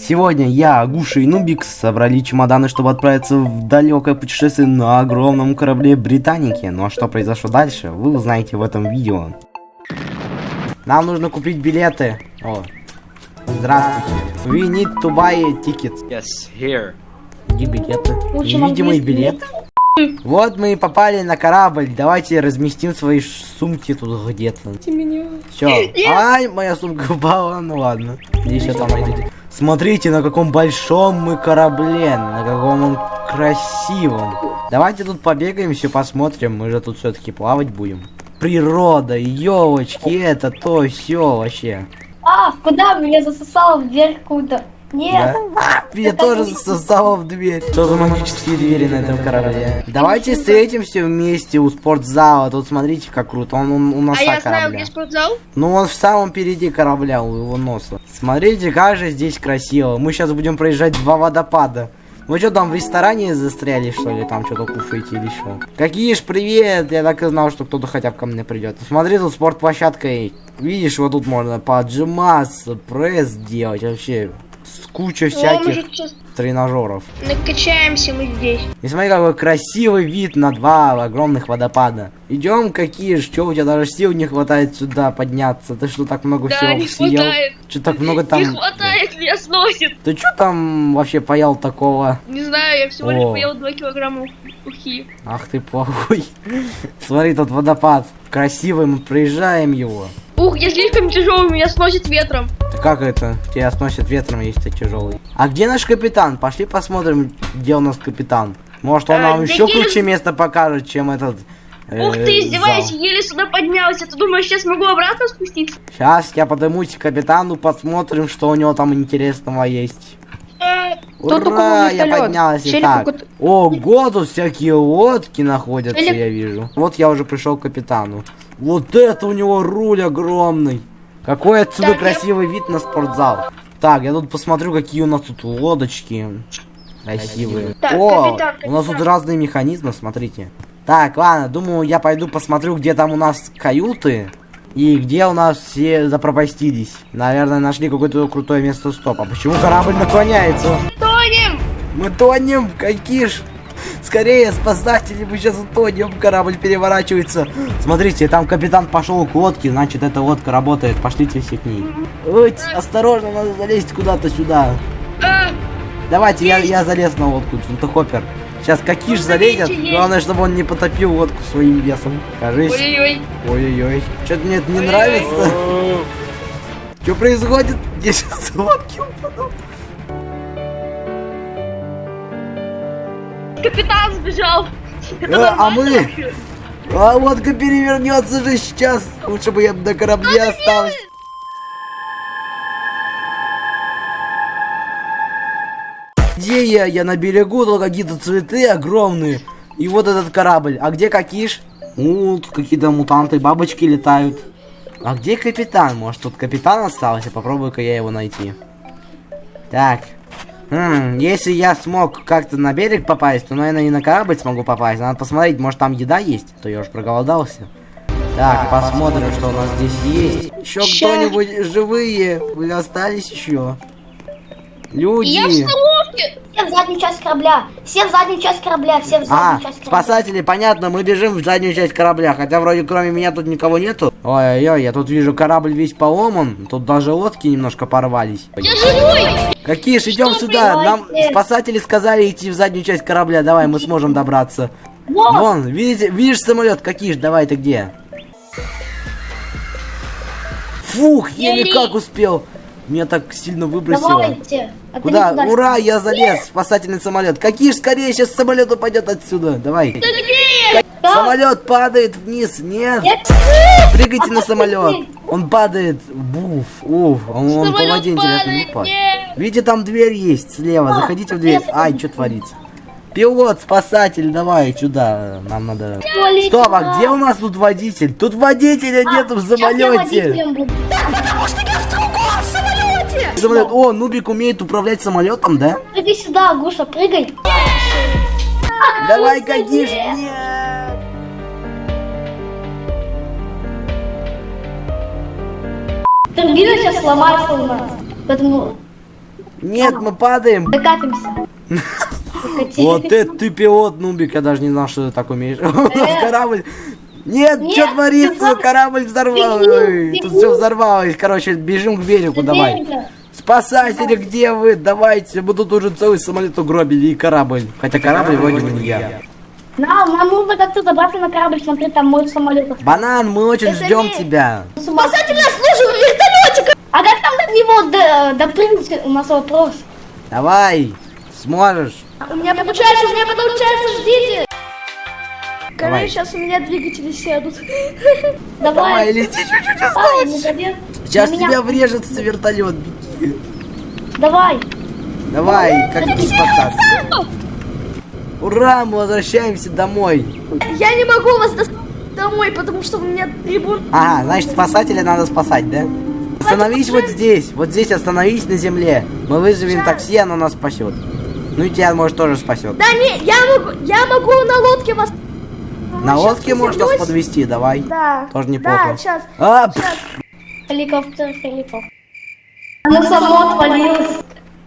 Сегодня я, Агуша и Нубикс собрали чемоданы, чтобы отправиться в далекое путешествие на огромном корабле Британики. Ну а что произошло дальше, вы узнаете в этом видео. Нам нужно купить билеты. О, здравствуйте. We need to buy tickets. Yes, here. Где билеты? Невидимый билет. Вот мы и попали на корабль. Давайте разместим свои сумки тут где-то. Все. Ай, моя сумка упала. Ну ладно. Еще там найдете? Смотрите, на каком большом мы корабле. На каком он красивом. Давайте тут побегаем, все посмотрим. Мы же тут все-таки плавать будем. Природа, елочки, это то, все вообще. А, куда меня засосало в дверь какую-то? Нет. Да? Меня Это тоже сосало в дверь. Что за магические двери на этом корабле? Давайте встретимся вместе у спортзала. Тут смотрите, как круто. Он, он у носа А я знаю, корабля. где спортзал. Ну, он в самом впереди корабля, у его носа. Смотрите, как же здесь красиво. Мы сейчас будем проезжать два водопада. Вы что там в ресторане застряли, что ли? Там что-то кушаете или что? Какие ж привет! Я так и знал, что кто-то хотя бы ко мне придет. Смотри, тут спортплощадка. Видишь, вот тут можно поджиматься, пресс делать. Вообще, куча О, мы всяких сейчас тренажеров. накачаемся мы здесь. И смотри, какой красивый вид на два огромных водопада. Идем, какие ж, что у тебя даже сил не хватает сюда подняться? Ты что, так много Да, всего не съел? хватает. Что так много там? Не хватает, меня сносит. Ты что там вообще поел такого? Не знаю, я всего лишь О. поел 2 килограмма ух- ухи. Ах ты плохой. Смотри, тут водопад. Красивый, мы проезжаем его. Ух, я слишком тяжелый, меня сносит ветром. Ты как это? Тебя сносит ветром, если ты тяжелый. А где наш капитан? Пошли посмотрим, где у нас капитан. Может, он Э, нам да еще есть- круче место покажет, чем этот. Ух ты, издеваешься, еле сюда поднялся. Ты думаешь, сейчас могу обратно спуститься? Сейчас я поднимусь к капитану, посмотрим, что у него там интересного есть. Кто Ура, я вертолет? поднялся. Челик Так, какой-то- ого, тут всякие лодки находятся, Челик- я вижу. Вот я уже пришел к капитану. Вот это у него руль огромный. Какой отсюда Так, я- красивый вид на спортзал. Так, я тут посмотрю, какие у нас тут лодочки. Красивые. Так, О, капитан, у нас тут разные механизмы, смотрите. Так, ладно, думаю, я пойду посмотрю, где там у нас каюты. И где у нас все запропастились. Наверное, нашли какое-то крутое место стоп. А почему корабль наклоняется? Мы тонем, какие ж... Скорее, спасатели, мы сейчас утонем, корабль переворачивается. Смотрите, там капитан пошел к лодке, значит, эта лодка работает. Пошлите все к ней. Ой, осторожно, надо залезть куда-то сюда. Давайте, я, я залез на лодку, это хоппер. Сейчас какиш Ну, залезет, главное, чтобы он не потопил лодку своим весом. Кажись. Ой-ой-ой. Ой-ой-ой. Что-то мне это не нравится. Что происходит? Я сейчас лодки упаду. Капитан сбежал. Э, а мы? А лодка перевернется же сейчас. Лучше бы я на корабле остался. Где я? Я на берегу, тут какие-то цветы огромные. И вот этот корабль. А где Какиш? У, тут какие-то мутанты, бабочки летают. А где капитан? Может тут капитан остался? Попробую-ка я его найти. Так. М, если я смог как-то на берег попасть, то, наверное, и на корабль смогу попасть. Надо посмотреть, может там еда есть, а то я уж проголодался. Так, посмотрим, что у нас здесь есть. Еще кто-нибудь живые? Вы остались еще? Люди. Я. Все в заднюю часть корабля. Все в заднюю часть корабля. Все в заднюю А, часть корабля. спасатели, понятно, мы бежим в заднюю часть корабля, хотя вроде кроме меня тут никого нету. Ой-ой-ой, я тут вижу корабль весь поломан, тут даже лодки немножко порвались. Я живой. Какие ж, идем сюда, нам спасатели сказали идти в заднюю часть корабля, давай, мы сможем добраться. Вот. Вон, видите, видишь самолет, какие ж, давай, ты где? Фух, Еле. как успел. Меня так сильно выбросило. Давайте. А Куда? туда. Ура, я залез, спасательный самолет. Какие ж, скорее, сейчас самолет упадет отсюда, давай. Да. Самолет падает вниз, нет. Нет. Прыгайте на самолет. Он падает. Буф. Уф. Он, он по воде интересно не падает, нет. Видите, там дверь есть слева. Заходите в дверь. Ай, что творится? Пилот, спасатель, давай сюда. Нам надо. Полетела. Стоп, а где у нас тут водитель? Тут водителя А, нету в сейчас я самолете. водителем буду. Самолет. О, Нубик умеет управлять самолетом, да? Прыгай сюда, Гуша, прыгай. Давай, Кадиш. нет. Нет. Турбина сейчас сломается у нас. Поэтому Нет, мы падаем. Докатимся. Вот это ты пилот, Нубик, я даже не знал, что ты так умеешь. У нас корабль... Нет, Нет, что творится? ты Корабль взорвался. Беги, Тут все взорвалось. Короче, бежим к берегу, давай. Дерево. Спасатели, где вы? Давайте, мы тут уже целый самолет угробили и корабль. Хотя корабль вроде бы не я. Нам, нам нужно как-то забраться на корабль, смотри, там мой самолет. Банан, мы очень Это ждем не- тебя. Спасатель нас служит в вертолете! А как там до него до- допрыгнуть? У нас вопрос. Давай, сможешь. У меня получается, у меня получается, ждите. Давай. Короче, сейчас у меня двигатели сядут. Давай, Давай. лети чуть-чуть осталось. молодец. Сейчас меня- тебя врежется вертолет. Беги. Давай. Давай, как не спасаться. Ура, мы возвращаемся домой. Я не могу вас доставить домой, потому что у меня трибун. Ага, значит спасателя надо спасать, да? Остановись вот здесь, вот здесь остановись на земле. Мы вызовем такси, оно нас спасет. Ну и тебя, может, тоже спасет. Да не, я могу, я могу на лодке вас. На лодке можно нас подвести, давай. Да. Тоже неплохо. Да, сейчас. А, Сейчас. Helikopter, helikopter. Оно само отвалилось.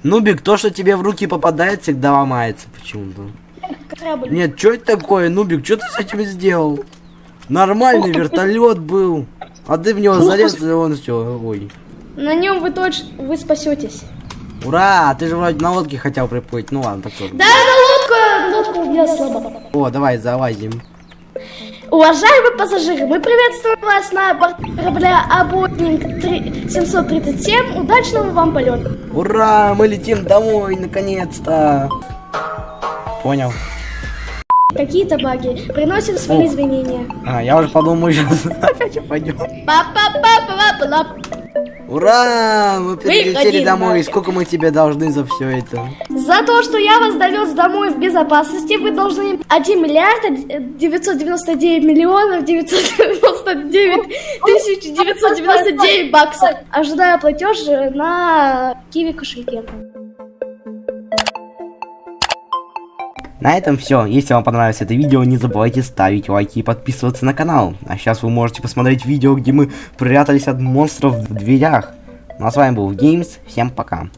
Нубик, то, что тебе в руки попадает, всегда ломается почему-то. Нет, что это такое, Нубик, что ты с этим сделал? Нормальный вертолет был. А ты в него залез, и он все, ой. На нем вы точно, вы спасетесь. Ура, ты же вроде на лодке хотел приплыть. Ну ладно, так тоже. Да, на лодку, лодку я слабо. О, давай, залазим. Уважаемые пассажиры, мы приветствуем вас на борту корабля Абонинг 737. Удачного вам полета. Ура, мы летим домой, наконец-то. Понял. Какие-то баги. Приносим свои извинения. А, я уже подумал, мы сейчас опять пойдем. Па-па-па-па-па-па. Ура, мы прилетели домой. Марк. Сколько мы тебе должны за все это? За то, что я вас довез домой в безопасности, вы должны 1 миллиард э, 999 миллионов 999 тысяч 999 баксов. Ожидаю платеж э, на Киви кошельке. На этом все. Если вам понравилось это видео, не забывайте ставить лайки и подписываться на канал. А сейчас вы можете посмотреть видео, где мы прятались от монстров в дверях. Ну а с вами был Games. Всем пока.